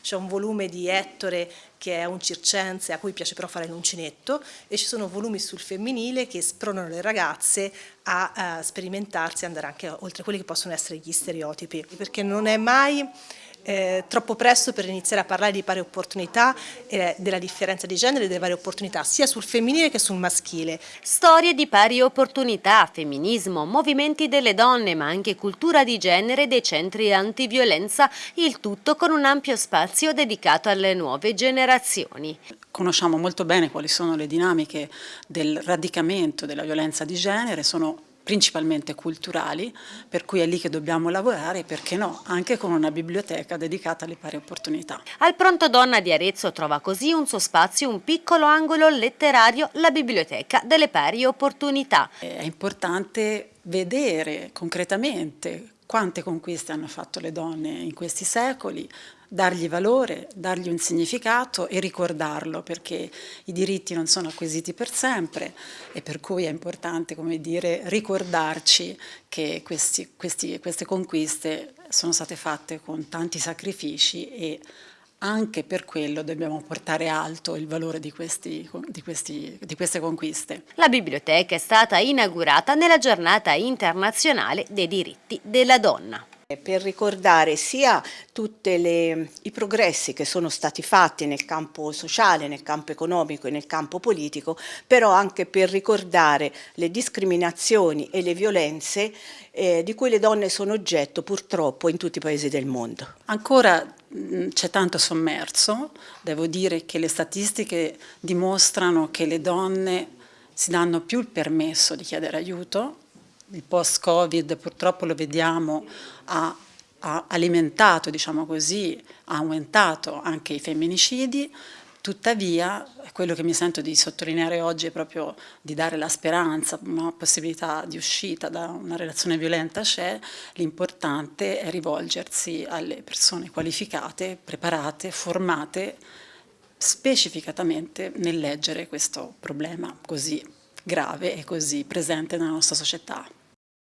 c'è un volume di Ettore che è un circense a cui piace però fare l'uncinetto e ci sono volumi sul femminile che spronano le ragazze a, a sperimentarsi e andare anche oltre quelli che possono essere gli stereotipi, perché non è mai eh, troppo presto per iniziare a parlare di pari opportunità, eh, della differenza di genere e delle varie opportunità, sia sul femminile che sul maschile. Storie di pari opportunità, femminismo, movimenti delle donne, ma anche cultura di genere dei centri antiviolenza, il tutto con un ampio spazio dedicato alle nuove generazioni. Conosciamo molto bene quali sono le dinamiche del radicamento della violenza di genere, sono principalmente culturali, per cui è lì che dobbiamo lavorare, perché no, anche con una biblioteca dedicata alle pari opportunità. Al Pronto Donna di Arezzo trova così un suo spazio, un piccolo angolo letterario, la biblioteca delle pari opportunità. È importante vedere concretamente quante conquiste hanno fatto le donne in questi secoli, dargli valore, dargli un significato e ricordarlo perché i diritti non sono acquisiti per sempre e per cui è importante come dire, ricordarci che questi, questi, queste conquiste sono state fatte con tanti sacrifici e anche per quello dobbiamo portare alto il valore di, questi, di, questi, di, queste conquiste. La biblioteca è stata inaugurata nella giornata internazionale dei diritti della donna per ricordare sia tutti i progressi che sono stati fatti nel campo sociale, nel campo economico e nel campo politico, però anche per ricordare le discriminazioni e le violenze eh, di cui le donne sono oggetto purtroppo in tutti i paesi del mondo. Ancora c'è tanto sommerso, devo dire che le statistiche dimostrano che le donne si danno più il permesso di chiedere aiuto, il post-Covid purtroppo lo vediamo ha, ha alimentato, diciamo così, ha aumentato anche i femminicidi, tuttavia quello che mi sento di sottolineare oggi è proprio di dare la speranza, una possibilità di uscita da una relazione violenta c'è, l'importante è rivolgersi alle persone qualificate, preparate, formate specificatamente nel leggere questo problema così grave e così presente nella nostra società.